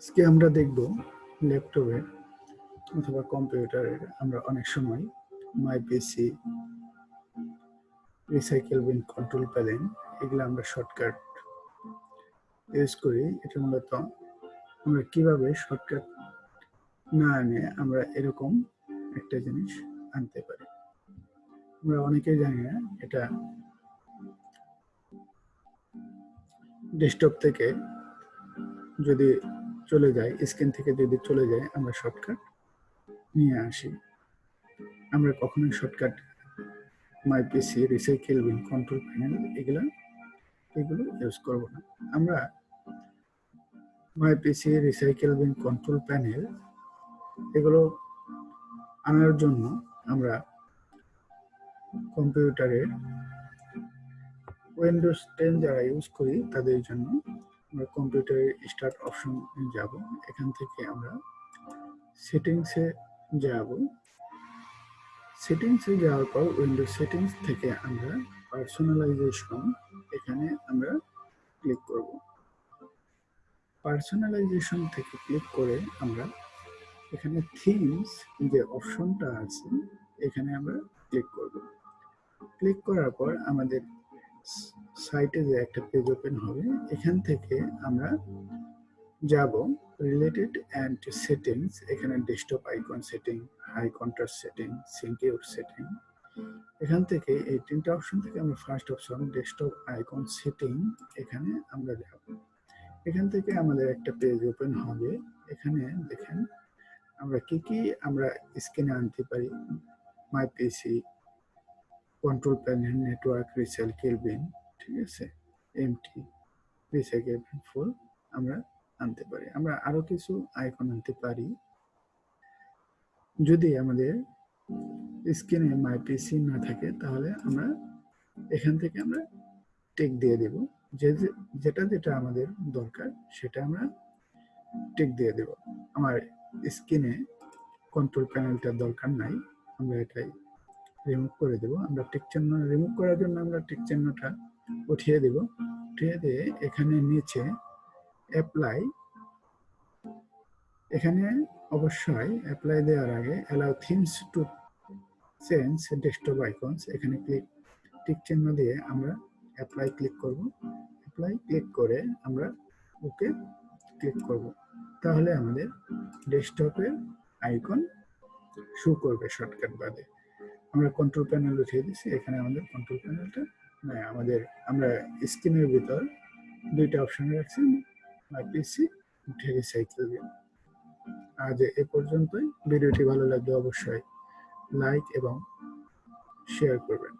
আজকে আমরা দেখব ল্যাপটপে অথবা কম্পিউটারের আমরা অনেক সময় মাই পিসি রিসাইকেল বিন কন্ট্রোল প্যালেন এগুলো আমরা শর্টকাট ইউজ করি। এটা মূলত আমরা কীভাবে শর্টকাট না আনে আমরা এরকম একটা জিনিস আনতে পারি। আমরা অনেকেই জানি না, এটা ডেস্কটপ থেকে যদি চলে যায় স্ক্রিন থেকে যদি চলে যায়, আমরা শর্টকাট নিয়ে আসি। আমরা কখনোই shortcut my PC recycle bin control panel এগুলো এগুলো ইউজ করব না। আমরা my PC recycle bin control panel এগুলো আনার জন্য আমরা কম্পিউটারের উইন্ডোজ টেন যারা ইউজ করি, তাদের জন্য আমরা কম্পিউটারের স্টার্ট অপশন যাব। এখান থেকে আমরা সেটিংসে যাব। সেটিংসে যাওয়ার পর উইন্ডো সেটিংস থেকে আমরা পার্সোনালাইজেশন এখানে আমরা ক্লিক করব। পার্সোনালাইজেশন থেকে ক্লিক করে আমরা এখানে থিমস যে অপশনটা আছে, এখানে আমরা ক্লিক করব। ক্লিক করার পর আমাদের সাইটে যে একটা পেজ ওপেন হবে, এখান থেকে আমরা যাব রিলেটেড অ্যান্ড সেটিংস এখানে desktop icon setting high contrast setting sync your setting এখান থেকে এই তিনটা অপশন থেকে আমরা first option desktop icon setting এখানে আমরা যাব। এখান থেকে আমাদের একটা পেজ ওপেন হবে, এখানে দেখেন আমরা কি কি আমরা স্ক্রিনে আনতে পারি my PC control panel network recycle bin ঠিক আছে? এমটি রিসাইকেল বিন ফুল আমরা আনতে পারি। আমরা আরও কিছু আইকন আনতে পারি। যদি আমাদের স্ক্রিনে মাই পিসি না থাকে, তাহলে আমরা এখান থেকে আমরা টেক দিয়ে দেব। যে যেটা যেটা আমাদের দরকার, সেটা আমরা টেক দিয়ে দেব। আমার স্ক্রিনে কন্ট্রোল প্যানেলটার দরকার নাই। আমরা এটাই রিমুভ করে দেব। আমরা টিক চিহ্ন রিমুভ করার জন্য আমরা টিক চিহ্নটা উঠিয়ে দেব। উঠিয়ে দিয়ে এখানে নিচে অ্যাপ্লাই এখানে অবশ্যই অ্যাপ্লাই দেওয়ার আগে allow themes to change desktop icons এখানে ক্লিক টিক চিহ্ন দিয়ে আমরা অ্যাপ্লাই ক্লিক করব। অ্যাপ্লাই ক্লিক করে আমরা ওকে ক্লিক করব। তাহলে আমাদের ডেস্কটপের আইকন শো করবে শর্টকাট বাদে। আমরা কন্ট্রোল প্যানেল উঠিয়ে দিচ্ছি এখানে আমাদের কন্ট্রোল প্যানেলটা আমাদের, আমরা স্ক্রিনের ভিতর দুইটা অপশন রাখছি পিসি উঠে রিসাইকেল দিন আজ এ পর্যন্তই। ভিডিওটি ভালো লাগলে অবশ্যই লাইক এবং শেয়ার করবেন।